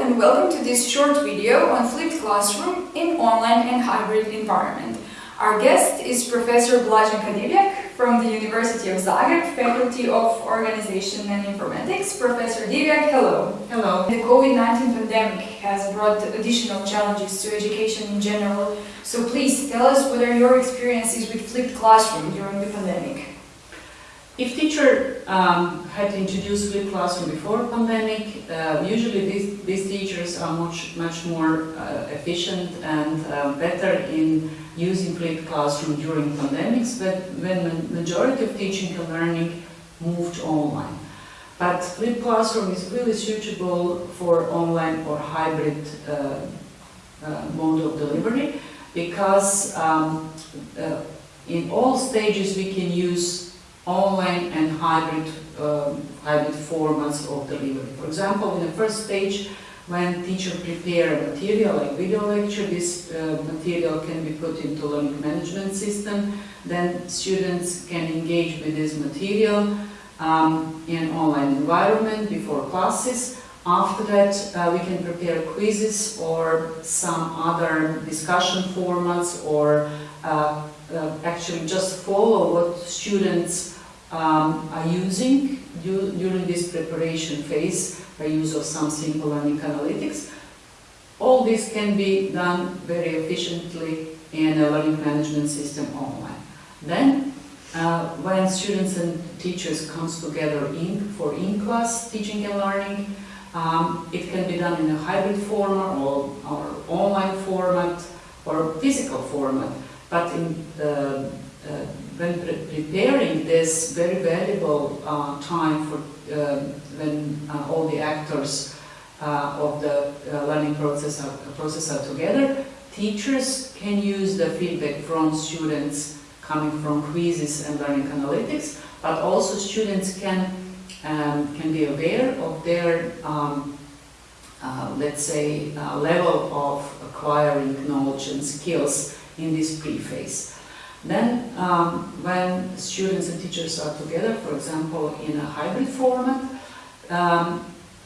and welcome to this short video on flipped classroom in online and hybrid environment. Our guest is Professor Blaženka Divjak from the University of Zagreb, Faculty of Organization and Informatics. Professor Divjak, hello. Hello. The COVID-19 pandemic has brought additional challenges to education in general, so please tell us what are your experiences with flipped classroom during the pandemic. If teacher um, had introduced flipped classroom before pandemic, uh, usually these, these teachers are much much more uh, efficient and uh, better in using flipped classroom during pandemics, but when the majority of teaching and learning moved online. But flipped classroom is really suitable for online or hybrid uh, uh, mode of delivery because um, uh, in all stages we can use online and hybrid, um, hybrid formats of delivery. For example, in the first stage, when teacher prepare material like video lecture, this uh, material can be put into learning management system. Then students can engage with this material um, in online environment before classes. After that, uh, we can prepare quizzes or some other discussion formats or uh, uh actually just follow what students um, are using during this preparation phase by use of some simple learning analytics. All this can be done very efficiently in a learning management system online. Then, uh, when students and teachers comes together in for in-class teaching and learning, um, it can be done in a hybrid format or, or online format or physical format. But in uh, when pre preparing this very valuable uh, time for uh, when uh, all the actors uh, of the uh, learning process are, process are together, teachers can use the feedback from students coming from quizzes and learning analytics, but also students can um, can be aware of their um, let's say level of acquiring knowledge and skills in this pre-phase. Um, when students and teachers are together, for example, in a hybrid format, um,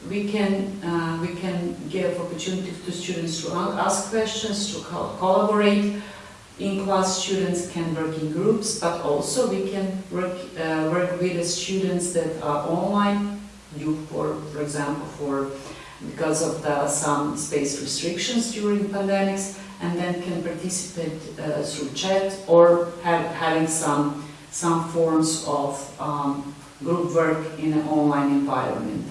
we can uh, we can give opportunity to students to ask questions, to co collaborate. In class, students can work in groups, but also we can work uh, work with the students that are online, due for for example for because of the, some space restrictions during pandemics and then can participate uh, through chat or have, having some, some forms of um, group work in an online environment.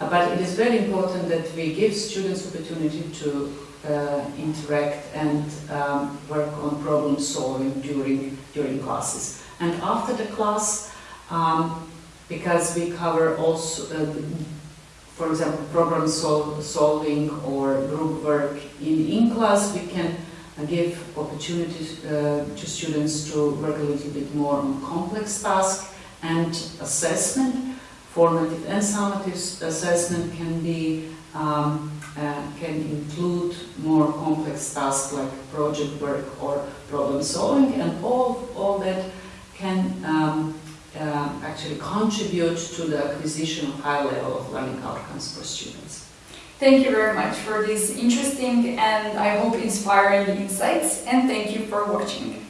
Uh, but it is very important that we give students opportunity to uh, interact and um, work on problem solving during, during classes. And after the class, um, because we cover also uh, for example, problem sol solving or group work in in-class, we can uh, give opportunities uh, to students to work a little bit more on complex tasks and assessment. Formative and summative assessment can be um, uh, can include more complex tasks like project work or problem solving, and all all that can um, uh, actually contribute to the acquisition of high level of learning outcomes for students. Thank you very much for these interesting and I hope inspiring insights and thank you for watching.